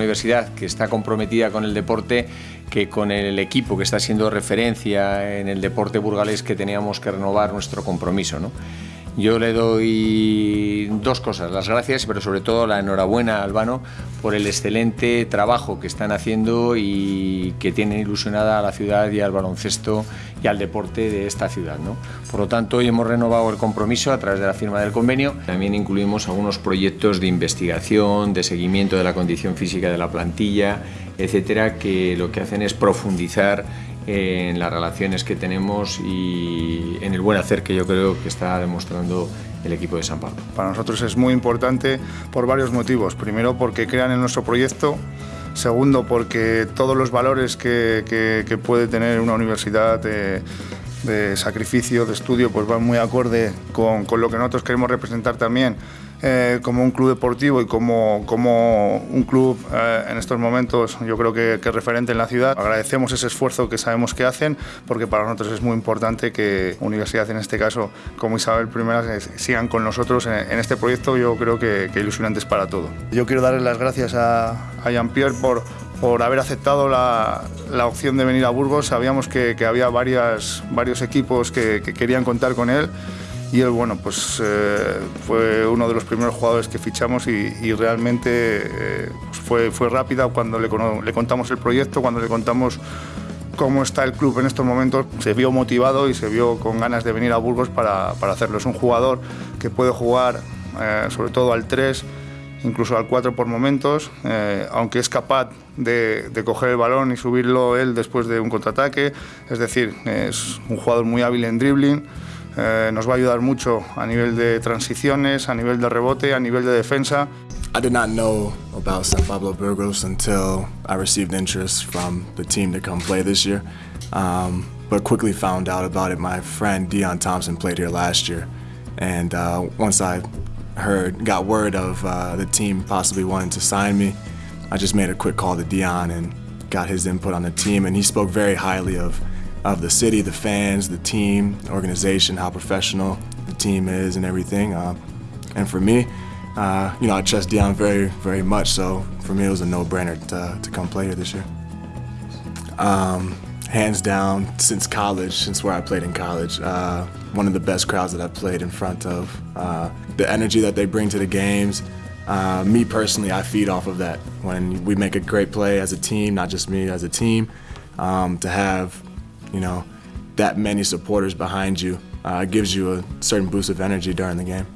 universidad que está comprometida con el deporte que con el equipo que está siendo referencia en el deporte burgalés que teníamos que renovar nuestro compromiso. ¿no? Yo le doy dos cosas, las gracias, pero sobre todo la enhorabuena a Albano por el excelente trabajo que están haciendo y que tienen ilusionada a la ciudad y al baloncesto y al deporte de esta ciudad. Por lo tanto, hoy hemos renovado el compromiso a través de la firma del convenio. También incluimos algunos proyectos de investigación, de seguimiento de la condición física de la plantilla, etcétera, que lo que hacen es profundizar en las relaciones que tenemos y en el buen hacer que yo creo que está demostrando el equipo de San Pablo. Para nosotros es muy importante por varios motivos. Primero porque crean en nuestro proyecto, segundo porque todos los valores que, puede tener una universidad de, de, sacrificio, de estudio, pues van muy acorde con, con lo que nosotros queremos representar también eh, como un club deportivo y como, como un club eh, en estos momentos yo creo que, que, referente en la ciudad. Agradecemos ese esfuerzo que sabemos que hacen porque para nosotros es muy importante que Universidad en este caso como Isabel I sigan con nosotros en, este proyecto yo creo que, que ilusionantes para todo. Yo quiero darle las gracias a, a Jean-Pierre por, por haber aceptado la, la, opción de venir a Burgos. Sabíamos que, había varias, varios equipos que, que querían contar con él y él, bueno, pues eh, fue uno de los primeros jugadores que fichamos y, realmente eh, pues fue, fue rápida cuando le, le, contamos el proyecto, cuando le contamos cómo está el club en estos momentos, se vio motivado y se vio con ganas de venir a Burgos para, para hacerlo. Es un jugador que puede jugar eh, sobre todo al 3, incluso al 4 por momentos, aunque es capaz de, de, coger el balón y subirlo él después de un contraataque, es decir, es un jugador muy hábil en dribbling, Eh, nos va a ayudar mucho a nivel de transiciones, a nivel de rebote, a nivel de defensa. I did not know about San Pablo Burgos until I received interest from the team to come play this year, um, but quickly found out about it. My friend Dion Thompson played here last year, and uh, once I heard, got word of uh, the team possibly wanting to sign me, I just made a quick call to Dion and got his input on the team, and he spoke very highly of of the city, the fans, the team, the organization, how professional the team is and everything. Uh, and for me, uh, you know, I trust Dion very, very much, so for me it was a no-brainer to, to come play here this year. Um, hands down, since college, since where I played in college, uh, one of the best crowds that I've played in front of. Uh, the energy that they bring to the games, uh, me personally, I feed off of that. When we make a great play as a team, not just me, as a team, um, to have you know, that many supporters behind you uh, gives you a certain boost of energy during the game.